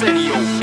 serio